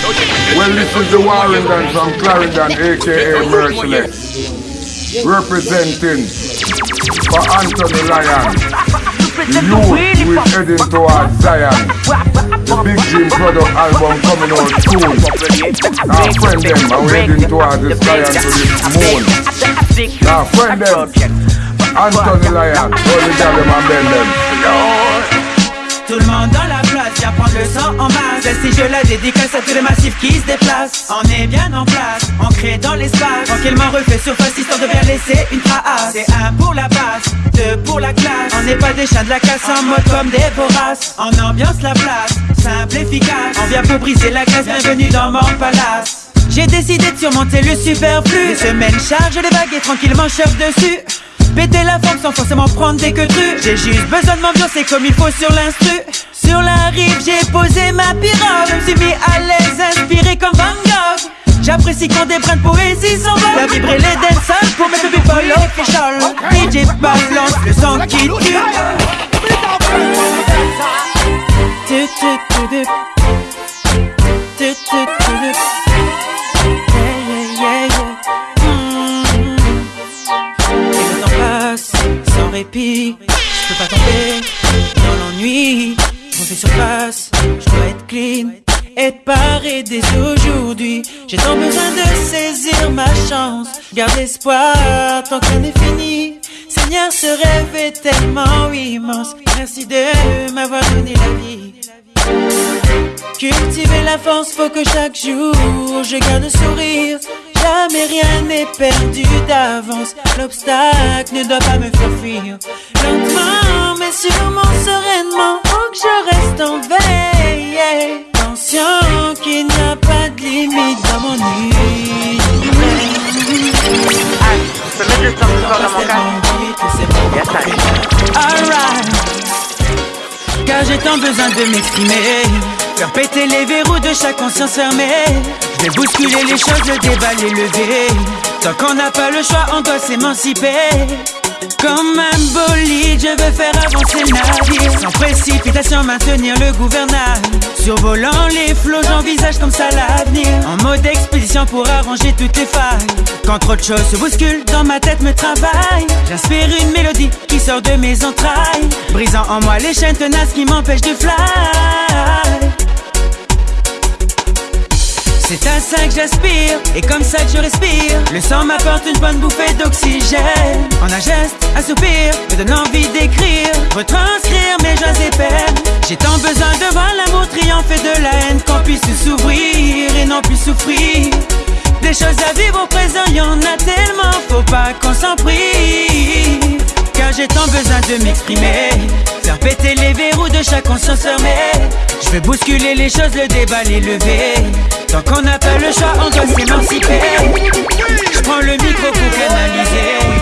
Well, this is the Warrington from Clarendon, aka Merciless, representing for Anthony Lyon, who is heading towards Zion. The Big Dream product album coming out soon. Now, friend them, I'm heading towards the sky and to the moon. Now, friend them, Anthony Lyon, all the gather and bend them. Tout le monde dans la place. Vient prendre le sang en masse Si je la dédicace à tous les massifs qui se déplacent. On est bien en place, ancré dans l'espace. Tranquillement refait surface histoire de bien laisser une trace. C'est un pour la base, deux pour la classe. On n'est pas des chiens de la casse en mode comme des voraces. On ambiance la place, simple, efficace. On vient pour briser la glace, bienvenue dans mon palace. J'ai décidé de surmonter le superflu. Les semaines chargent les bagues et tranquillement surfe dessus Péter la forme sans forcément prendre des que J'ai juste besoin de m'ambiancer comme il faut sur l'instru. Sur la rive j'ai posé ma pirogue Je me suis mis à l'aise, inspiré comme Van Gogh. J'apprécie quand des brins de poésie s'envolent. La vibrer les dancers pour mes people official DJ balance le sang qui tue répit. Je peux pas tomber dans l'ennui. sur surface, je dois être clean. Être paré dès aujourd'hui. J'ai tant besoin de saisir ma chance. Garde espoir tant qu'on est fini. Seigneur, ce rêve est tellement immense. Merci de m'avoir donné la vie. Cultiver la force, faut que chaque jour je garde le sourire. Jamais rien n'est perdu d'avance. L'obstacle ne doit pas me faire fuir. Lentement, mais sûrement sereinement, faut que je reste en veille. Conscient qu'il n'y a pas de limite dans mon nuit. Alright, car j'ai tant besoin de m'exprimer. Faire péter les verrous de chaque conscience fermée. Je vais bousculer les choses, le déballer, lever. Tant qu'on n'a pas le choix, on doit s'émanciper. Comme un bolide, je veux faire avancer le navire. Sans précipitation, maintenir le gouvernail. Survolant les flots, j'envisage comme ça l'avenir. En mode expédition pour arranger toutes les failles. Quand trop de choses se bousculent, dans ma tête me travaille. J'inspire une mélodie qui sort de mes entrailles. Brisant en moi les chaînes tenaces qui m'empêchent de fly. C'est à ça que j'aspire et comme ça que je respire. Le sang m'apporte une bonne bouffée d'oxygène. En un geste, un soupir me donne envie d'écrire, retranscrire mes joies et peines. J'ai tant besoin de voir l'amour triompher de la haine, qu'on puisse s'ouvrir et non plus souffrir. Des choses à vivre au présent, y en a tellement, faut pas qu'on s'en prive. Car j'ai tant besoin de m'exprimer, péter les verrous de chaque conscience fermée. Je veux bousculer les choses, le déballer, lever. Tant qu'on n'a pas le choix, on doit s'émanciper. Je prends le micro pour canaliser.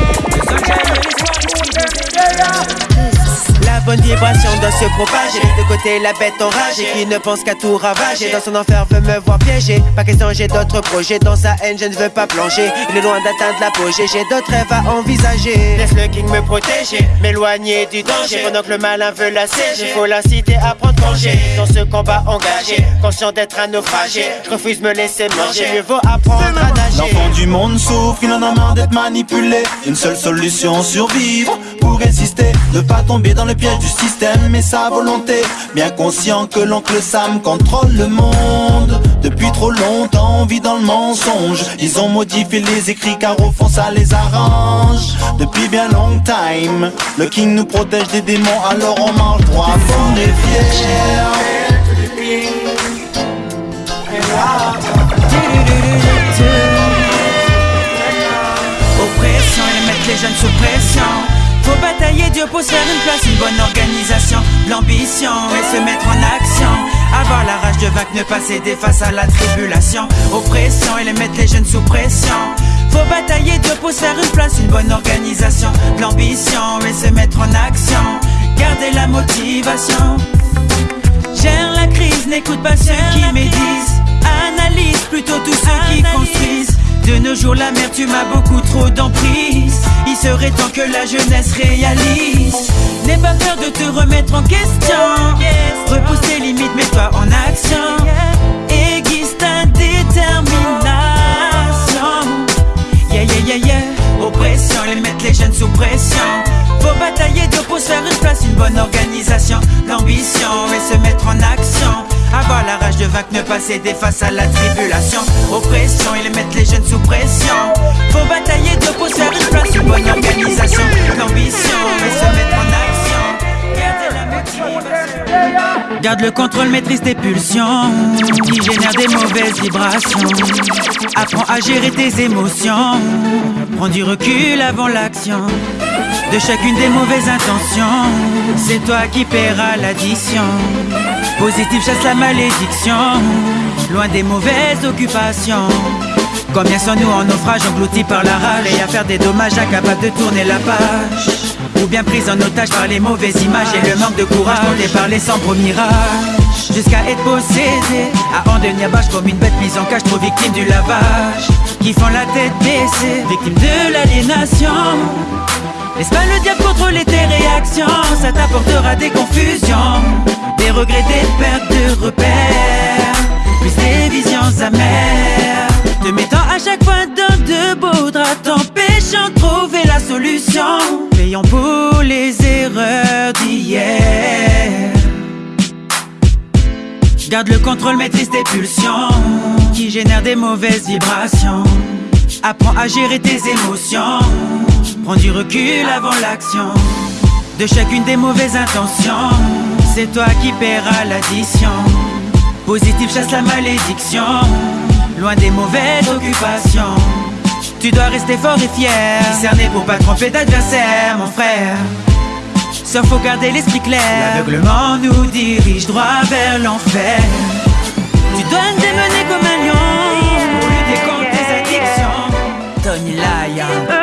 Bonne vibration doit se propager. De côté, la bête enragée qui ne pense qu'à tout ravager. Dans son enfer, veut me voir piéger. Pas question, j'ai d'autres projets. Dans sa haine, je ne veux pas plonger. Il est loin d'atteindre l'apogée. J'ai d'autres rêves à envisager. Laisse le king me protéger, m'éloigner du danger. Pendant que le malin veut la siéger, faut la citer à prendre congé. Dans ce combat engagé, conscient d'être un naufragé. Je refuse me laisser manger. Mieux vaut apprendre à nager. L'enfant du monde souffre, il en a marre d'être manipulé. Une seule solution, survivre résister. Ne pas tomber dans le piège du système et sa volonté. Bien conscient que l'oncle Sam contrôle le monde. Depuis trop longtemps, on vit dans le mensonge. Ils ont modifié les écrits car au fond ça les arrange. Depuis bien long time, le king nous protège des démons, alors on marche droit, on est fiers. Oppression et mettre les jeunes sous pression. Faut batailler Dieu pour se faire une place, une bonne organisation, l'ambition et se mettre en action. Avoir la rage de vaincre, ne pas céder face à la tribulation. Oppression et les mettre les jeunes sous pression. Faut batailler Dieu pour se faire une place, une bonne organisation, l'ambition et se mettre en action. Garder la motivation. Gère la crise, n'écoute pas ceux qui médisent. Analyse plutôt tous ceux qui construisent. De nos jours, la mère, tu m'as beaucoup trop d'emprise. Il serait temps que la jeunesse réalise. N'aie pas peur de te remettre en question. Face à la tribulation. Oppression, ils mettent les jeunes sous pression. Faut batailler de pour faire une place, une bonne organisation. L'ambition et se mettre en action. Garde le contrôle, maîtrise tes pulsions qui génèrent des mauvaises vibrations. Apprends à gérer tes émotions. Prends du recul avant l'action. De chacune des mauvaises intentions, c'est toi qui paieras l'addition. Positif chasse la malédiction, loin des mauvaises occupations. Combien sont-nous en naufrage, engloutis par la rage et à faire des dommages, incapables de tourner la page? Ou bien pris en otage par les mauvaises images et le manque de courage porté par les sombres mirages. Jusqu'à être possédé, à en devenir bâche comme une bête mise en cage, trop victime du lavage. Qui font la tête baissée, victime de l'aliénation. Laisse pas le diable contrôler tes réactions, ça t'apportera des confusions, des regrets, des pertes de repères, plus des visions amères. Te mettant à chaque fois dans de beaux draps, t'empêchant de trouver la solution. Payons pour les erreurs d'hier. Garde le contrôle, maîtrise tes pulsions, qui génèrent des mauvaises vibrations. Apprends à gérer tes émotions. Prends du recul avant l'action. De chacune des mauvaises intentions, c'est toi qui paieras l'addition. Positif chasse la malédiction. Loin des mauvaises occupations. Tu dois rester fort et fier. Discerné pour pas tromper d'adversaire, mon frère. Sauf faut garder l'esprit clair. L'aveuglement nous dirige droit vers l'enfer. Tu dois te démener comme un lion pour lutter contre tes addictions. Tony Lyon.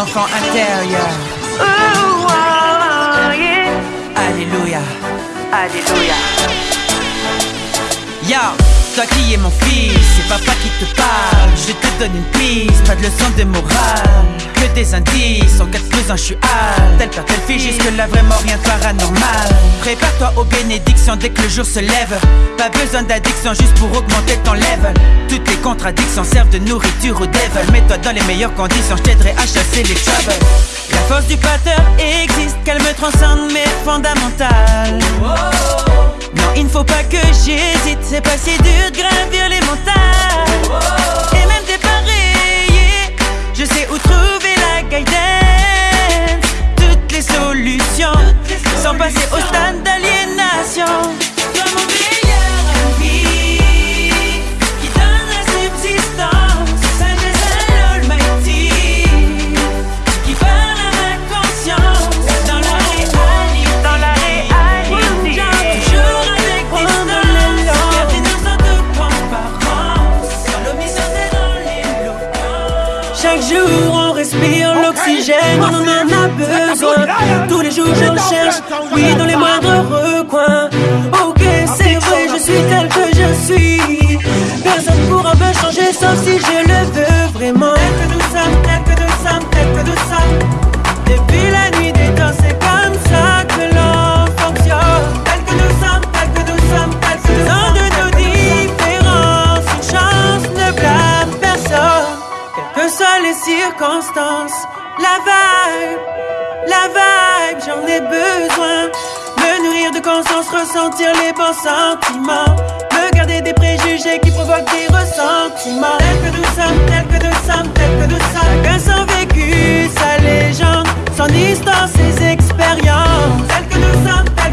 L'enfant intérieur. Alléluia. Alléluia. Yo, toi qui es mon fils, c'est papa qui te parle. Je te donne une piste, pas de leçon de morale. Que des indices, en cas de besoin, je suis hâle. Tel père, telle fille, jusque là vraiment rien de paranormal. Prépare-toi aux bénédictions dès que le jour se lève. Pas besoin d'addiction juste pour augmenter ton level. Toutes les contradictions servent de nourriture au devil. Mets-toi dans les meilleures conditions, je t'aiderai à chasser les troubles. La force du pateur existe, qu'elle me transcende mais fondamentale. Non, il ne faut pas que j'hésite, c'est pas si dur de gravir les montagnes. Et même dépareiller, je sais où trouver la guidance. Toutes les solutions, sans passer au stade d'aliénation. Mon Chaque jour on respire l'oxygène, on en a besoin. Tous les jours je cherche, oui, dans les moindres recoins. Ok, c'est vrai, je suis tel que je suis. Personne pourra me changer sauf si je le veux vraiment. Tel que nous sommes, tel que nous de conscience, ressentir les bons sentiments. Me garder des préjugés qui provoquent des ressentiments. Tel que nous sommes, tel que nous sommes, tel que nous sommes. Chacun son vécu, sa légende, son histoire, ses expériences. Tel que nous sommes, tel